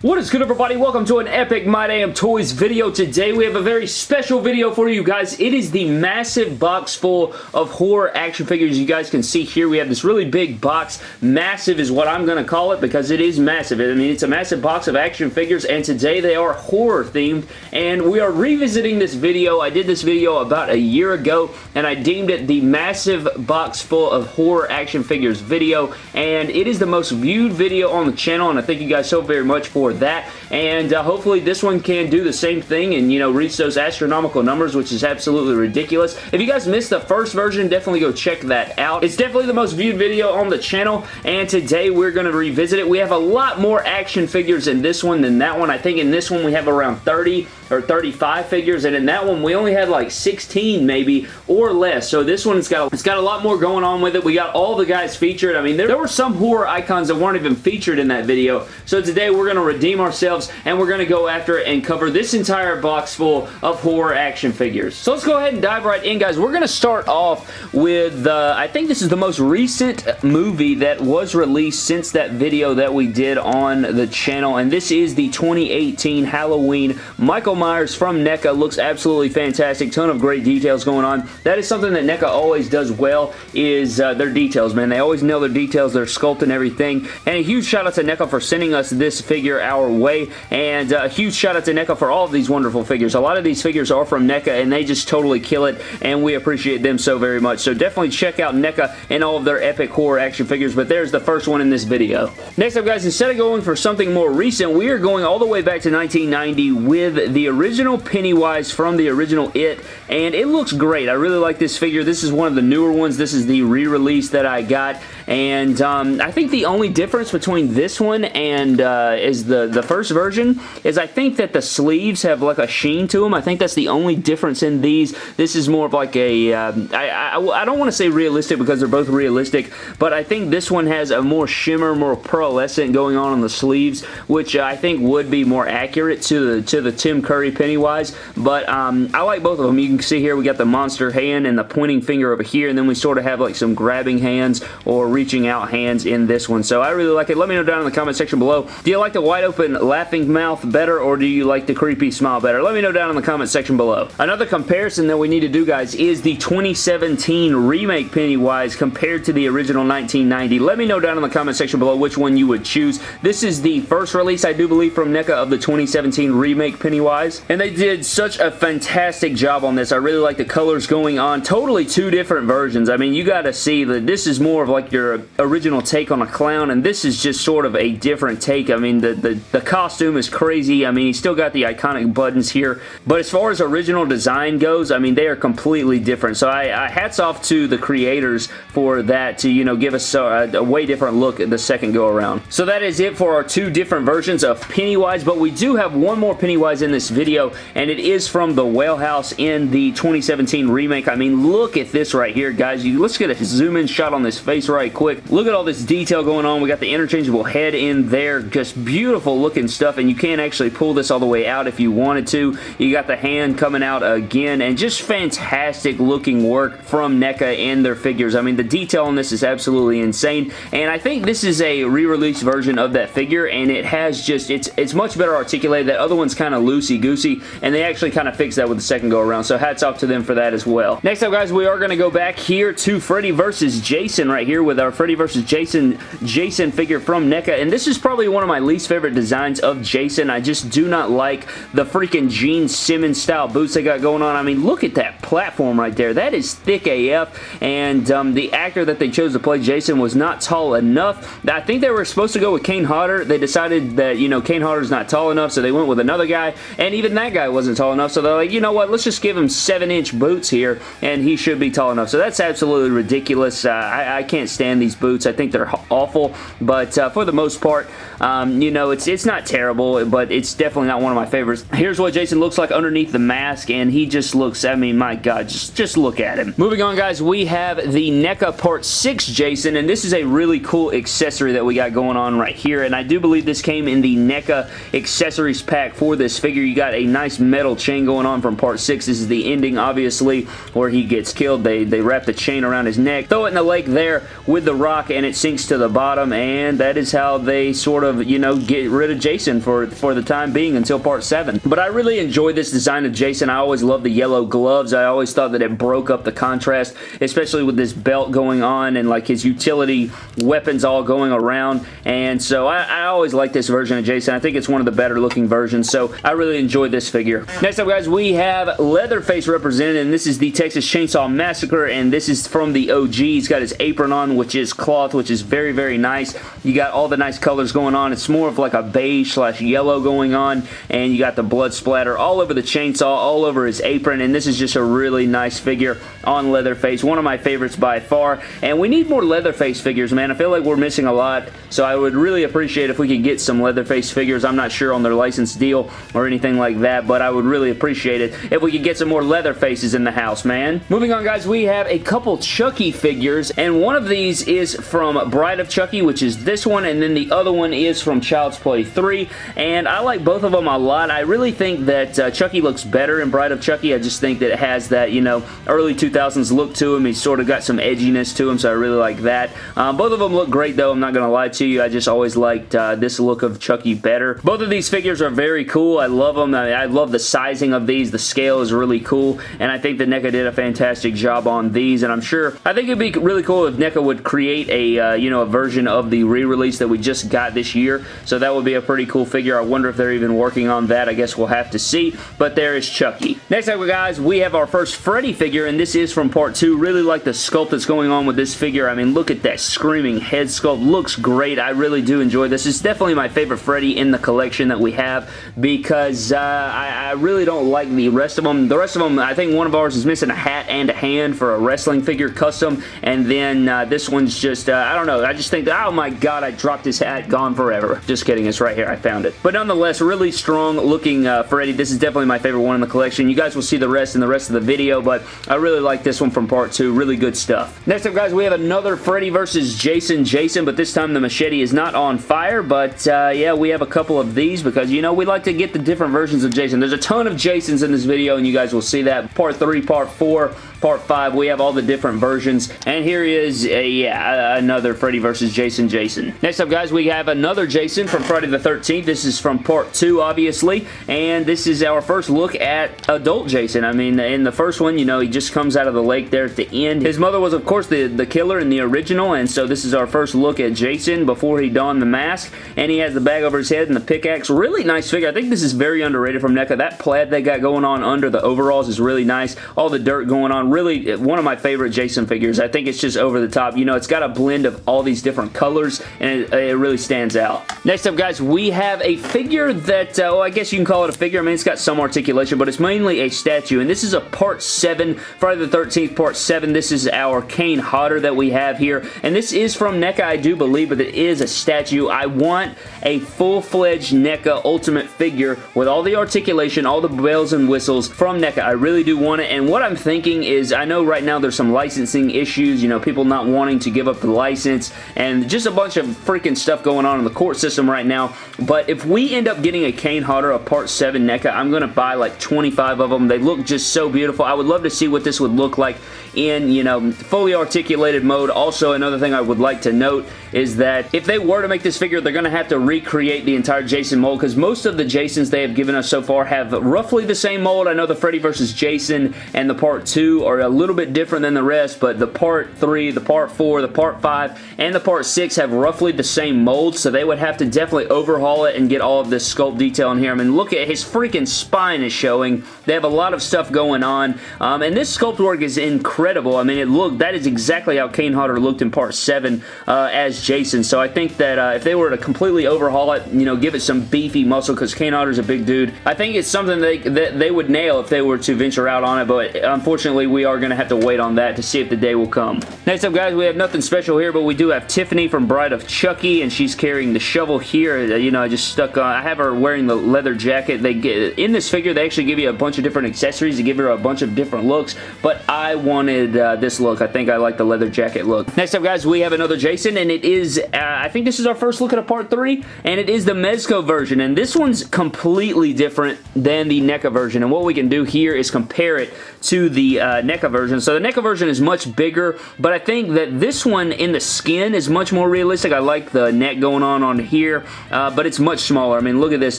What is good everybody? Welcome to an epic My Damn Toys video. Today we have a very special video for you guys. It is the massive box full of horror action figures. You guys can see here we have this really big box. Massive is what I'm going to call it because it is massive. I mean it's a massive box of action figures and today they are horror themed and we are revisiting this video. I did this video about a year ago and I deemed it the massive box full of horror action figures video and it is the most viewed video on the channel and I thank you guys so very much for that. And uh, hopefully this one can do the same thing and, you know, reach those astronomical numbers, which is absolutely ridiculous. If you guys missed the first version, definitely go check that out. It's definitely the most viewed video on the channel, and today we're going to revisit it. We have a lot more action figures in this one than that one. I think in this one we have around 30 or 35 figures, and in that one we only had like 16 maybe or less. So this one's got it's got a lot more going on with it. We got all the guys featured. I mean, there, there were some horror icons that weren't even featured in that video. So today we're going to redeem ourselves and we're going to go after and cover this entire box full of horror action figures. So let's go ahead and dive right in, guys. We're going to start off with, uh, I think this is the most recent movie that was released since that video that we did on the channel, and this is the 2018 Halloween Michael Myers from NECA. Looks absolutely fantastic. Ton of great details going on. That is something that NECA always does well is uh, their details, man. They always nail their details, their sculpt and everything. And a huge shout out to NECA for sending us this figure our way. And uh, a huge shout out to NECA for all of these wonderful figures. A lot of these figures are from NECA and they just totally kill it and we appreciate them so very much. So definitely check out NECA and all of their epic horror action figures. But there's the first one in this video. Next up guys, instead of going for something more recent, we are going all the way back to 1990 with the original Pennywise from the original It, and it looks great. I really like this figure. This is one of the newer ones. This is the re-release that I got, and um, I think the only difference between this one and uh, is the, the first version is I think that the sleeves have like a sheen to them. I think that's the only difference in these. This is more of like a. Um, I, I, I don't want to say realistic because they're both realistic, but I think this one has a more shimmer, more pearlescent going on on the sleeves, which I think would be more accurate to the, to the Tim Curry Pennywise, but um, I like both of them. You can see here we got the monster hand and the pointing finger over here, and then we sort of have like some grabbing hands or reaching out hands in this one. So I really like it. Let me know down in the comment section below. Do you like the wide open laughing mouth better or do you like the creepy smile better? Let me know down in the comment section below. Another comparison that we need to do, guys, is the 2017 remake Pennywise compared to the original 1990. Let me know down in the comment section below which one you would choose. This is the first release, I do believe, from NECA of the 2017 remake Pennywise, and they did such a fantastic job on this. I really like the colors going on. Totally two different versions. I mean, you got to see that this is more of like your original take on a clown, and this is just sort of a different take. I mean, the, the, the costume is crazy. I mean, he's still got the iconic buttons here, but as far as original design goes, I mean, they are completely different. So I, I hats off to the creators for that to, you know, give us a, a way different look the second go around. So that is it for our two different versions of Pennywise, but we do have one more Pennywise in this video, and it is from the Well House in the 2017 remake. I mean, look at this right here, guys. You, let's get a zoom in shot on this face right quick. Look at all this detail going on. We got the interchangeable head in there. Just beautiful looking stuff, and you can't actually pull this all the way out if you wanted to. You got the hand coming out again, and just fantastic looking work from NECA and their figures. I mean, the detail on this is absolutely insane, and I think this is a re-release version of that figure, and it has just, it's, it's much better articulated. That other one's kind of loosey-goosey, and they actually kind of fixed that with the second go around, so hats off to them for that as well. Next up, guys, we are going to go back here to Freddy versus Jason right here with our Freddy versus Jason Jason figure from NECA, and this is probably one of my least favorite designs of Jason. I just do not like the freaking Gene Simmons style boots they got going on. I mean, look at that platform right there. That is thick AF, and um, the actor that they chose to play Jason was not tall enough. I think they were supposed to go with Kane Hodder. They decided that, you know, Kane Hodder's not tall enough, so they went with another guy, and even that guy wasn't tall enough, so they're like, you know what, let's just give him 7-inch boots here, and he should be tall enough. So that's absolutely ridiculous. Uh, I, I, can't stand these boots. I think they're awful, but uh, for the most part, um, you know, it's, it's not terrible, but it's definitely not one of my favorites. Here's what Jason looks like underneath the mask, and he just looks, I mean, my God, just, just look at him. Moving on, guys, we have the NECA Part 6 Jason, and this is a really cool accessory that we got going on right here, and I do believe this came in the NECA accessories pack for this figure. You got a nice metal chain going on from Part 6. This is the ending, obviously, where he gets killed. They, they wrap the chain around his neck, throw it in the lake there with the rock, and it sinks to the bottom, and that is how they sort of, you know, get rid of Jason for, for the time being until part 7. But I really enjoy this design of Jason. I always love the yellow gloves. I always thought that it broke up the contrast, especially with this belt going on and like his utility weapons all going around. And so I, I always like this version of Jason. I think it's one of the better looking versions. So I really enjoyed this figure. Next up, guys, we have Leatherface represented, and this is the Texas Chainsaw Massacre, and this is from the OG. He's got his apron on, which is cloth, which is very, very nice. You got all the nice colors going on. It's more of like a beige slash yellow going on, and you got the blood splatter all over the chainsaw, all over his apron, and this is just a really nice figure on Leatherface. One of my favorites by far, and we need more Leatherface figures, man. I feel like we're missing a lot, so I would really appreciate if we could get some Leatherface figures. I'm not sure on their license deal or anything like that, but I would really appreciate it if we could get some more Leatherfaces in the house, man. Moving on, guys, we have a couple Chucky figures, and one of these is from Bride of Chucky, which is this one, and then the other one is from Child's Play 3, and I like both of them a lot. I really think that uh, Chucky looks better in Bride of Chucky. I just think that it has that, you know, early 2000s look to him. He's sort of got some edginess to him, so I really like that. Um, both of them look great, though. I'm not going to lie to you. I just always liked uh, this look of Chucky better. Both of these figures are very cool. I love them. I, I love the sizing of these. The scale is really cool, and I think that NECA did a fantastic job on these, and I'm sure, I think it'd be really cool if NECA would create a, uh, you know, a version of the re-release that we just got this year, so that would be a pretty cool figure. I wonder if they're even working on that. I guess we'll have to see, but there is Chucky. Next up, guys, we have our first Freddy figure, and this is from part 2. Really like the sculpt that's going on with this figure. I mean, look at that screaming head sculpt. Looks great. I really do enjoy this. It's definitely my favorite Freddy in the collection that we have because uh, I, I really don't like the rest of them. The rest of them, I think one of ours is missing a hat and a hand for a wrestling figure custom, and then uh, this one's just, uh, I don't know, I just think oh my god, I dropped his hat, gone forever. Just kidding, it's right here, I found it. But nonetheless, really strong looking uh, Freddy. This is definitely my favorite one in the collection. You guys will see the rest in the rest of the video, but I really like this one from part 2. Really good stuff. Next up, guys, we have another Freddy versus Jason Jason, but this time the machete is not on fire, but uh, yeah, we have a couple of these because, you know, we like to get the different versions of Jason. There's a ton of Jasons in this video, and you guys will see that. Part 3, Part 4, Part 5, we have all the different versions, and here is, a, yeah, another Freddy vs. Jason Jason. Next up, guys, we have another Jason from Friday the 13th. This is from Part 2, obviously, and this is our first look at adult Jason. I mean, in the first one, you know, he just comes out of the lake there at the end. His mother was, of course, the, the killer in the original, and so this is our first look at Jason before he donned the mask, and he has the bag over his head and the pickaxe. Really nice figure. I think this is very underrated from NECA. That plaid they got going on under the overalls is really nice. All the dirt going on really one of my favorite Jason figures. I think it's just over the top. You know, it's got a blend of all these different colors, and it, it really stands out. Next up, guys, we have a figure that, uh, well, I guess you can call it a figure. I mean, it's got some articulation, but it's mainly a statue, and this is a Part 7, Friday the 13th, Part 7. This is our Kane Hodder that we have here, and this is from NECA, I do believe, but it is a statue. I want a full-fledged NECA Ultimate figure with all the articulation, all the bells and whistles from NECA. I really do want it, and what I'm thinking is, I know know right now there's some licensing issues, you know, people not wanting to give up the license, and just a bunch of freaking stuff going on in the court system right now, but if we end up getting a Kane Hodder, a Part 7 NECA, I'm going to buy like 25 of them. They look just so beautiful. I would love to see what this would look like in, you know, fully articulated mode. Also, another thing I would like to note is that if they were to make this figure, they're going to have to recreate the entire Jason mold because most of the Jasons they have given us so far have roughly the same mold. I know the Freddy vs. Jason and the Part 2 are a little bit different than the rest, but the Part 3, the Part 4, the Part 5, and the Part 6 have roughly the same mold, so they would have to definitely overhaul it and get all of this sculpt detail in here. I mean, look at his freaking spine is showing. They have a lot of stuff going on, um, and this sculpt work is incredible. I mean, it looked, that is exactly how Kane Hodder looked in Part 7 uh, as Jason. So I think that uh, if they were to completely overhaul it, you know, give it some beefy muscle, because Kane Hodder's a big dude, I think it's something they, that they would nail if they were to venture out on it, but unfortunately, we are going to have to wait on that to see if the day will come. Next up, guys, we have nothing special here, but we do have Tiffany from Bride of Chucky, and she's carrying the shovel here. Uh, you know, I just stuck on, I have her wearing the leather jacket. They get, In this figure, they actually give you a bunch of different accessories to give her a bunch of different looks, but I wanted uh, this look. I think I like the leather jacket look. Next up, guys, we have another Jason, and it is, uh, I think this is our first look at a part 3, and it is the Mezco version, and this one's completely different than the NECA version, and what we can do here is compare it to the uh, NECA version. So the NECA version is much bigger, but I think that this one in the skin is much more realistic. I like the neck going on on here, uh, but it's much smaller. I mean, look at this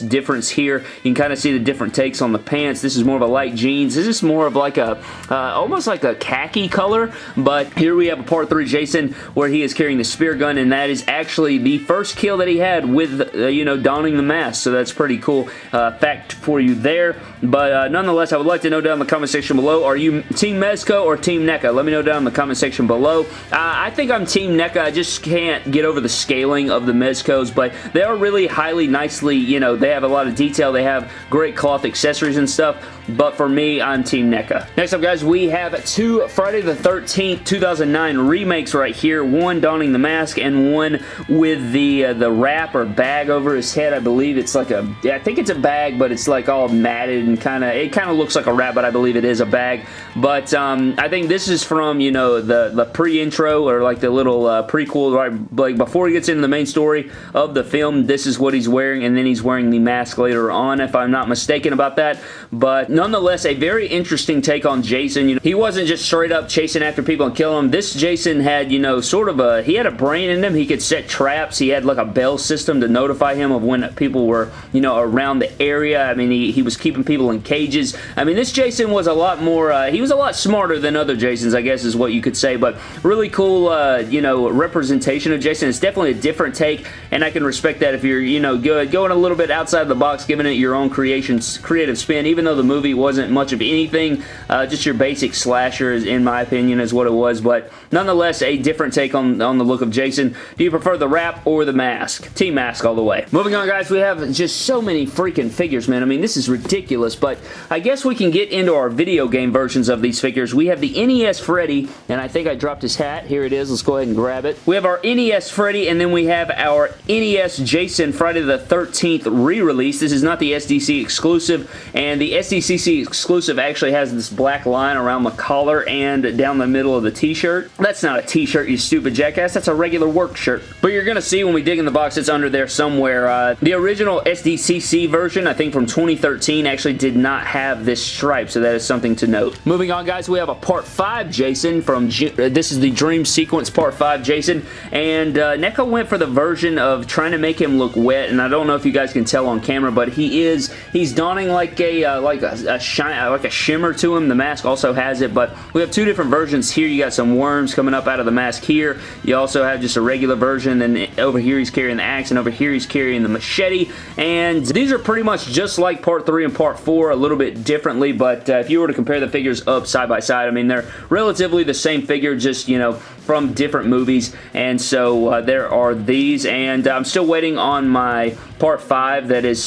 difference here. You can kind of see the different takes on the pants. This is more of a light jeans. This is more of like a, uh, almost like a khaki color, but here we have a part 3 Jason where he is carrying the spear gun, and that is actually the first kill that he had with, uh, you know, donning the mask, so that's pretty cool uh, fact for you there, but uh, nonetheless, I would like to know down in the comment section below, are you Team Mezco or Team NECA? Let me know down in the comment section below. Uh, I think I'm Team NECA. I just can't get over the scaling of the Mezcos, but they are really highly, nicely, you know, they have a lot of detail. They have great cloth accessories and stuff, but for me, I'm Team NECA. Next up, guys, we have two Friday the 13th, 2009 remakes right here. One donning the mask and one with the uh, the wrap or bag over his head. I believe it's like a, I think it's a bag, but it's like all matted and kind of, it kind of looks like a wrap, but I believe it is a bag. But um, I think this is from, you know, the, the pre-intro or like the little uh, prequel, right? Like before he gets into the main story of the film, this is what he's wearing, and then he's wearing the mask later on, if I'm not mistaken about that. But nonetheless, a very interesting take on Jason. You know, he wasn't just straight up chasing after people and killing them. This Jason had, you know, sort of a, he had a brain in him. He could set traps. He had like a bell system to notify him of when people were, you know, around the area. I mean, he, he was keeping people in cages. I mean, this Jason was a lot more, uh, he was a lot smarter than other Jasons, I guess is what you could say, but really cool, uh, you know, representation of Jason. It's definitely a different take, and I can respect that if you're, you know, good, going a little bit outside of the box, giving it your own creations, creative spin, even though the movie wasn't much of anything, uh, just your basic slasher, in my opinion, is what it was, but nonetheless, a different take on, on the look of Jason. Do you prefer the wrap or the mask? Team mask all the way. Moving on, guys, we have just so many freaking figures, man. I mean, this is ridiculous, but I guess we can get into our video game versions of these figures. We have the NES Freddy, and I think I dropped his hat. Here it is. Let's go ahead and grab it. We have our NES Freddy, and then we have our NES Jason Friday the 13th re-release. This is not the SDC exclusive, and the SDCC exclusive actually has this black line around the collar and down the middle of the t-shirt. That's not a t-shirt, you stupid jackass. That's a regular work shirt. But you're going to see when we dig in the box, it's under there somewhere. Uh, the original SDCC version, I think from 2013, actually did not have this stripe, so that is something to note. Moving on, guys, we have a Part 5 Jason from, uh, this is the Dream Sequence Part 5 Jason, and uh, NECA went for the version of trying to make him look wet, and I don't know if you guys can tell on camera, but he is, he's donning like a, uh, like a, a shine, like a shimmer to him. The mask also has it, but we have two different versions here. You got some worms coming up out of the mask here. You also have just a regular version, and over here he's carrying the axe, and over here he's carrying the machete, and these are pretty much just like Part 3 and Part 4, a little bit differently, but uh, if you were to compare the figures up side by side, I mean, they're relatively the same figure, just, you know, from different movies, and so uh, there are these, and I'm still waiting on my Part 5 that is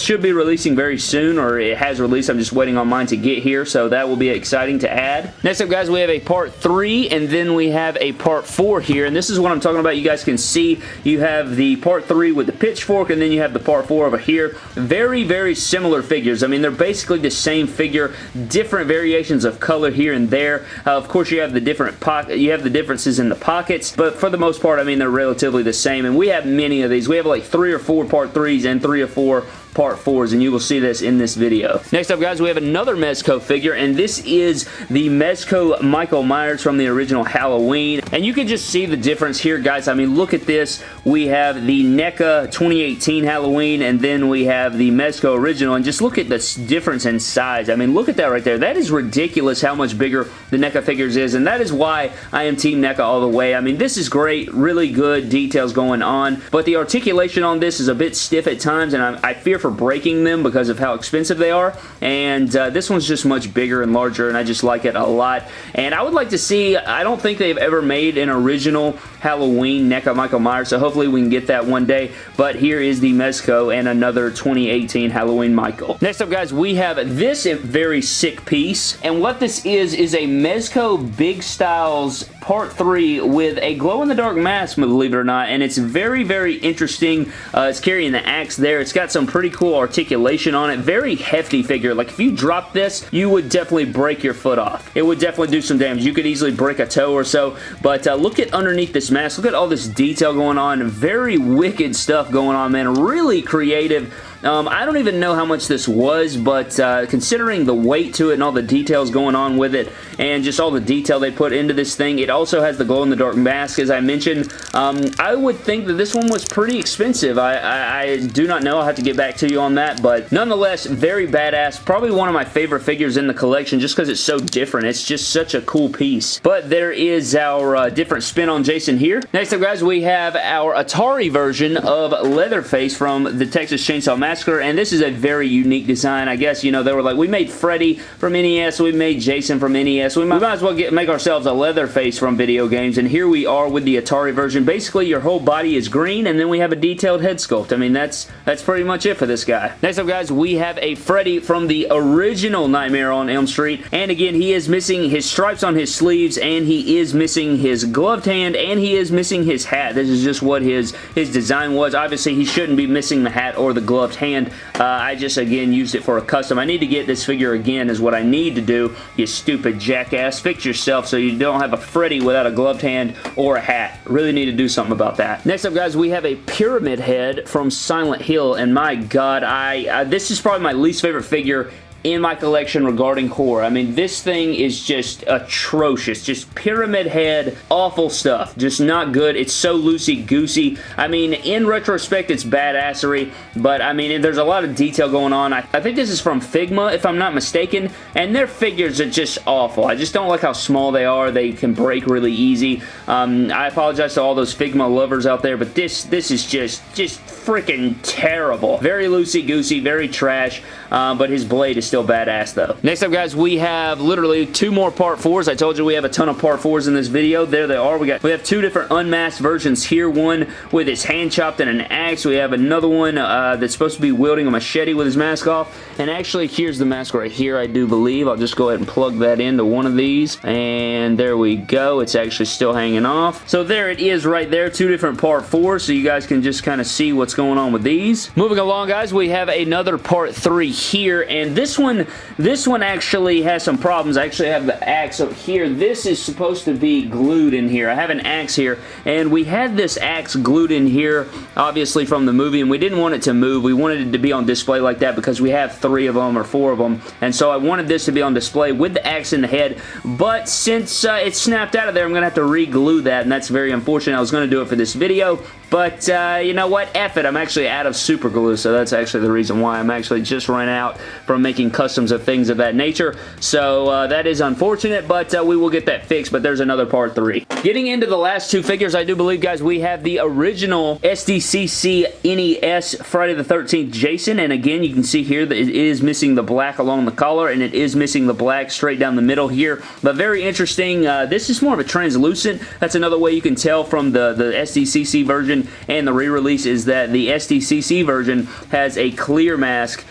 should be releasing very soon, or it has released. I'm just waiting on mine to get here, so that will be exciting to add. Next up, guys, we have a Part 3, and then we have a Part 4 here, and this is what I'm talking about. You guys can see you have the Part 3 with the pitchfork, and then you have the Part 4 over here. Very, very similar figures. I mean, they're basically the same figure, different variations of color here and there. Uh, of course, you have the different pocket, you have the different differences in the pockets, but for the most part, I mean, they're relatively the same, and we have many of these. We have like three or four part threes and three or four part 4s, and you will see this in this video. Next up, guys, we have another Mezco figure, and this is the Mezco Michael Myers from the original Halloween, and you can just see the difference here, guys. I mean, look at this. We have the NECA 2018 Halloween, and then we have the Mezco original, and just look at the difference in size. I mean, look at that right there. That is ridiculous how much bigger the NECA figures is, and that is why I am Team NECA all the way. I mean, this is great, really good details going on, but the articulation on this is a bit stiff at times, and I, I fear for breaking them because of how expensive they are, and uh, this one's just much bigger and larger, and I just like it a lot, and I would like to see, I don't think they've ever made an original Halloween NECA Michael Myers, so hopefully we can get that one day, but here is the Mezco and another 2018 Halloween Michael. Next up, guys, we have this very sick piece, and what this is, is a Mezco Big Styles Part 3 with a glow-in-the-dark mask, believe it or not, and it's very, very interesting. Uh, it's carrying the axe there. It's got some pretty cool articulation on it. Very hefty figure. Like, if you drop this, you would definitely break your foot off. It would definitely do some damage. You could easily break a toe or so, but uh, look at underneath this mask. Look at all this detail going on. Very wicked stuff going on, man. Really creative Um, I don't even know how much this was, but uh, considering the weight to it and all the details going on with it, and just all the detail they put into this thing, it also has the glow-in-the-dark mask, as I mentioned. Um, I would think that this one was pretty expensive. I, I, I do not know. I'll have to get back to you on that, but nonetheless, very badass. Probably one of my favorite figures in the collection just because it's so different. It's just such a cool piece. But there is our uh, different spin on Jason here. Next up, guys, we have our Atari version of Leatherface from the Texas Chainsaw Massacre, and this is a very unique design. I guess, you know, they were like, we made Freddy from NES, we made Jason from NES, we might, we might as well get, make ourselves a Leatherface from video games, and here we are with the Atari version. Basically, your whole body is green, and then we have a detailed head sculpt. I mean, that's that's pretty much it for this guy. Next up, guys, we have a Freddy from the original Nightmare on Elm Street, and again, he is missing his stripes on his sleeves, and he is missing his gloved hand, and he is missing his hat. This is just what his, his design was. Obviously, he shouldn't be missing the hat or the gloved hand. Uh, I just, again, used it for a custom. I need to get this figure again is what I need to do, you stupid jackass. Fix yourself so you don't have a Freddy without a gloved hand or a hat. Really need to do something about that. Next up, guys, we have a Pyramid Head from Silent Hill, and my god, I uh, this is probably my least favorite figure in my collection regarding horror. I mean, this thing is just atrocious. Just pyramid head, awful stuff. Just not good. It's so loosey-goosey. I mean, in retrospect, it's badassery, but I mean, there's a lot of detail going on. I, I think this is from Figma, if I'm not mistaken, and their figures are just awful. I just don't like how small they are. They can break really easy. Um, I apologize to all those Figma lovers out there, but this, this is just, just freaking terrible. Very loosey-goosey, very trash, uh, but his blade is still badass though. Next up guys, we have literally two more part 4s. I told you we have a ton of part 4s in this video. There they are. We got we have two different unmasked versions here. One with his hand chopped and an axe. We have another one uh, that's supposed to be wielding a machete with his mask off. And actually, here's the mask right here, I do believe. I'll just go ahead and plug that into one of these. And there we go. It's actually still hanging off. So there it is right there. Two different part 4s, so you guys can just kind of see what's going on with these. Moving along, guys, we have another part 3 here. And this one, this one actually has some problems. I actually have the axe up here. This is supposed to be glued in here. I have an axe here, and we had this axe glued in here, obviously from the movie, and we didn't want it to move. We wanted it to be on display like that because we have three of them or four of them, and so I wanted this to be on display with the axe in the head, but since uh, it snapped out of there, I'm going to have to re-glue that, and that's very unfortunate. I was going to do it for this video, but uh, you know what? F it. I'm actually out of super glue, so that's actually the reason why. I'm actually just run out from making customs of things of that nature. So uh, that is unfortunate, but uh, we will get that fixed, but there's another part three. Getting into the last two figures, I do believe, guys, we have the original SDCC NES Friday the 13th Jason, and again, you can see here that it is missing the black along the collar, and it is missing the black straight down the middle here, but very interesting. Uh, this is more of a translucent. That's another way you can tell from the, the SDCC version and the re-release is that the SDCC version has a clear mask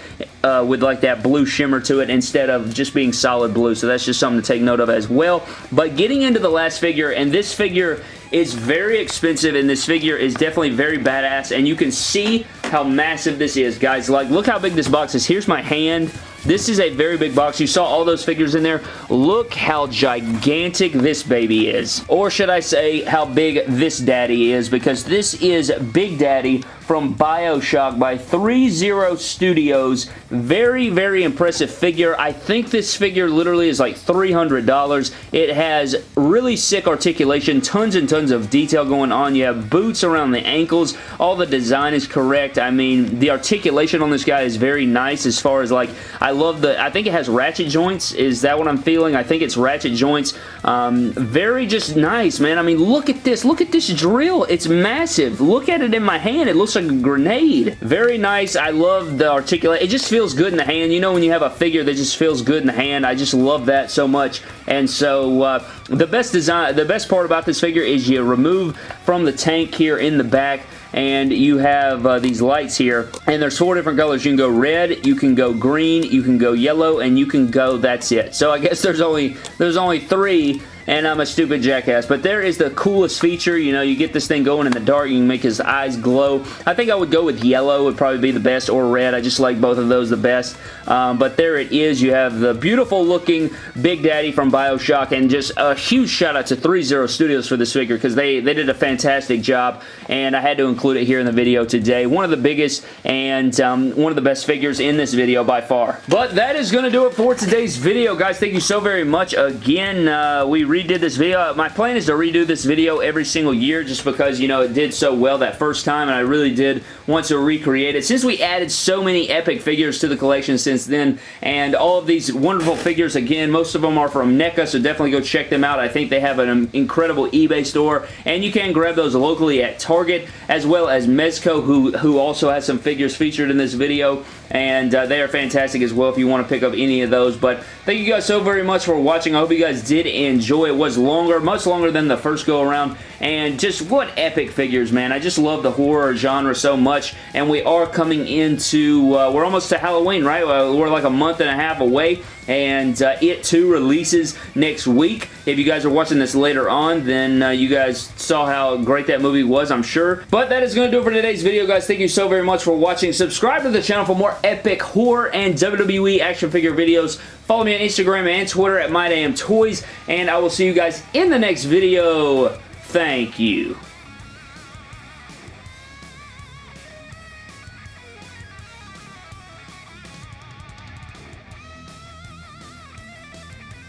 uh, with like that blue shimmer to it instead of just being solid blue. So that's just something to take note of as well. But getting into the last figure, and this figure is very expensive and this figure is definitely very badass and you can see how massive this is guys like look how big this box is here's my hand this is a very big box. You saw all those figures in there. Look how gigantic this baby is. Or should I say how big this daddy is because this is Big Daddy from Bioshock by 3-0 Studios. Very, very impressive figure. I think this figure literally is like $300. It has really sick articulation, tons and tons of detail going on. You have boots around the ankles. All the design is correct. I mean, the articulation on this guy is very nice as far as like, I love the, I think it has ratchet joints. Is that what I'm feeling? I think it's ratchet joints. Um, very just nice, man. I mean, look at this. Look at this drill. It's massive. Look at it in my hand. It looks like a grenade. Very nice. I love the articulate. It just feels good in the hand. You know when you have a figure that just feels good in the hand. I just love that so much. And so uh, the best design, the best part about this figure is you remove from the tank here in the back and you have uh, these lights here and there's four different colors. You can go red you can go green you can go yellow and you can go that's it. So I guess there's only there's only three and I'm a stupid jackass. But there is the coolest feature. You know, you get this thing going in the dark. You can make his eyes glow. I think I would go with yellow would probably be the best or red. I just like both of those the best. Um, but there it is. You have the beautiful looking Big Daddy from Bioshock and just a huge shout out to 3-0 Studios for this figure because they, they did a fantastic job and I had to include it here in the video today. One of the biggest and um, one of the best figures in this video by far. But that is going to do it for today's video, guys. Thank you so very much. Again, uh, we redid this video. My plan is to redo this video every single year just because, you know, it did so well that first time and I really did want to recreate it. Since we added so many epic figures to the collection since then and all of these wonderful figures, again, most of them are from NECA, so definitely go check them out. I think they have an incredible eBay store and you can grab those locally at Target as well as Mezco who, who also has some figures featured in this video and uh, they are fantastic as well if you want to pick up any of those. But thank you guys so very much for watching. I hope you guys did enjoy. It was longer, much longer than the first go around, and just what epic figures, man. I just love the horror genre so much, and we are coming into, uh, we're almost to Halloween, right? We're like a month and a half away, and uh, it too releases next week. If you guys are watching this later on, then uh, you guys saw how great that movie was, I'm sure. But that is going to do it for today's video, guys. Thank you so very much for watching. Subscribe to the channel for more epic horror and WWE action figure videos. Follow me on Instagram and Twitter at MyDamnToys, and I will see you guys in the next video. Thank you.